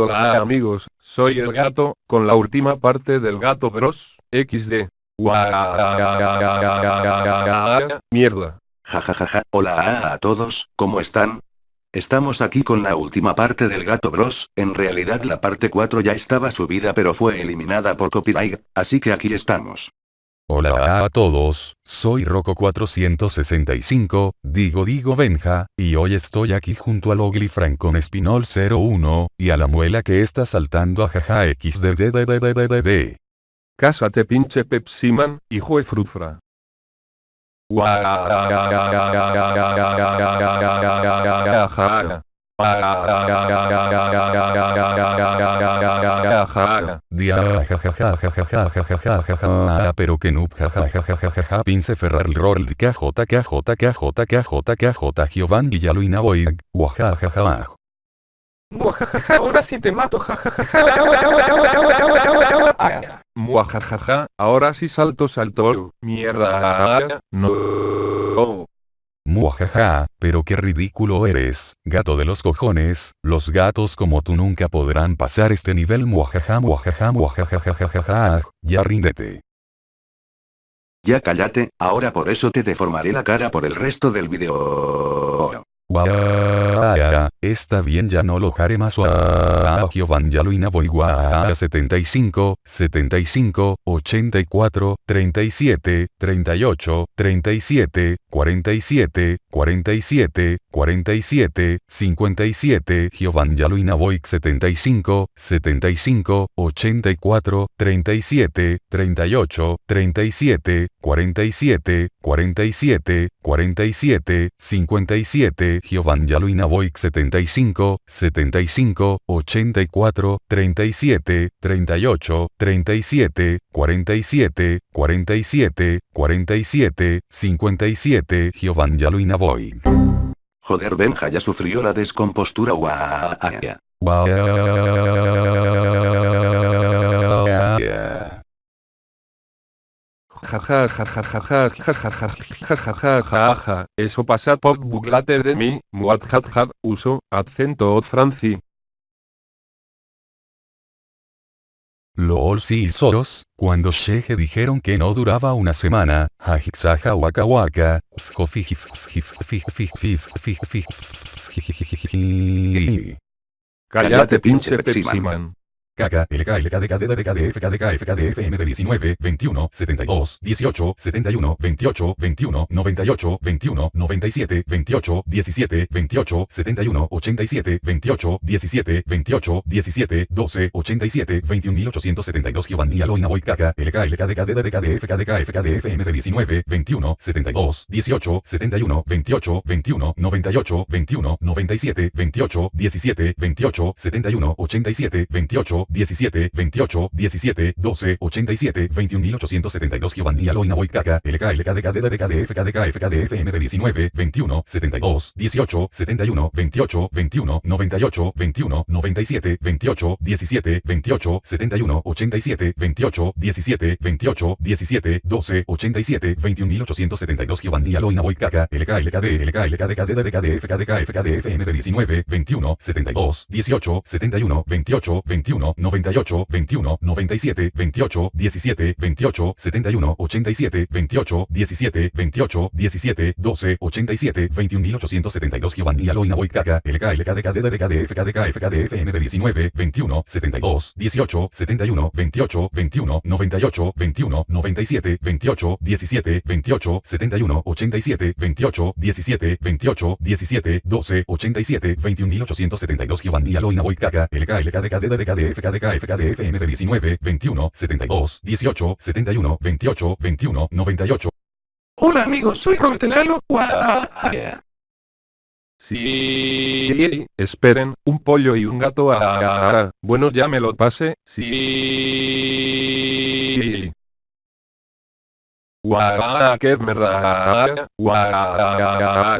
Hola amigos, soy el gato, con la última parte del gato bros, XD. Mierda. Jajajaja, hola a todos, ¿cómo están? Estamos aquí con la última parte del Gato Bros, en realidad la parte 4 ya estaba subida pero fue eliminada por copyright, así que aquí estamos. Hola a todos, soy Rocco465, digo digo Benja, y hoy estoy aquí junto al Oglifran con Espinol 01, y a la muela que está saltando a jaja xddddddd. Cásate pinche Pepsiman, hijo de frufra pero que noob jajajajajaja pince ferrar roll kj kj kj kj kj Giovanni Yaluina Boy guajajaja Muajajaja, ahora sí te mato, jajajaja. Muajajaja, ahora sí salto salto. Mierda. No. Muajaja, pero qué ridículo eres, gato de los cojones, los gatos como tú nunca podrán pasar este nivel muajaja muajaja muajajajajaja, ya ríndete. Ya cállate, ahora por eso te deformaré la cara por el resto del video. Está bien ya no lo haré más Giovanni Yaluina voy guau, 75, 75, 84, 37, 38, 37, 47, 47, 47, 57, Giovanni Yaluina voy 75, 75, 84, 37, 38, 37, 47, 47, 47, 57, Giovanni Yaluina Boy 75, 75, 84, 37, 38, 37, 47, 47, 47, 57, Giovanni Yaluina Boy. Joder Benja ya sufrió la descompostura guau. jaja jajajaja jajajaja eso pasa por buglate de mí, muadjadjad, uso, acento franci. Loolsi y Soros, cuando Sheje dijeron que no duraba una semana, Hajixaja Waka Waka, Cállate pinche Pepsiman. Caca, LK, LK, DK, DK, DF, KDK, FKDF, MD19, 21, 72, 18, 71, 28, 21, 98, 21, 97, 28, 17, 28, 71, 87, 28, 17, 28, 17, 12, 87, 21.872 Giovanni Aloina Boy Caca, LK, LK, DK, DK, DF, KDK, FKDF, MD19, 21, 72, 18, 71, 28, 21, 98, 21, 97, 28, 17, 28, 71, 87, 28, 17, 28, 17, 12, 87, 21.872 Giovanni Aloina Boy Caca, LK, LK, DK, DK, DF, KDK, FKDF, MD19, 21, 72, 18, 71, 28, 21, 98, 21, 97, 28, 17, 28, 71, 87, 28, 17, 28, 17, 12, 87, 21.872 Giovanni Aloina Boy Caca, LK, LKD, LK, LK, DK, DK, DF, KDK, FKDF, MD19, 21, 72, 18, 71, 28, 21, 98, 21, 97, 28, 17, 28, 71, 87, 28, 17, 28, 17, 12, 87, 21.872 Giovanni Aloina Boy Caca, LK, LK, DK, DK, DF, KDK, FKDF, MD19, 21, 72, 18, 71, 28, 21, 98, 21, 97, 28, 17, 28, 71, 87, 28, 17, 28, 17, 12, 87, 21.872 Giovanni Aloina Boy Caca, LK, LK, DK, DK, DF, KDK, FKDF, MD19, 21, 72, 18, 71, 28, 21, 98. Hola amigos, soy Robert Enano. Sí, esperen, un pollo y un gato ah, bueno ya me lo pase, sí. Guau, qué verdad, guau.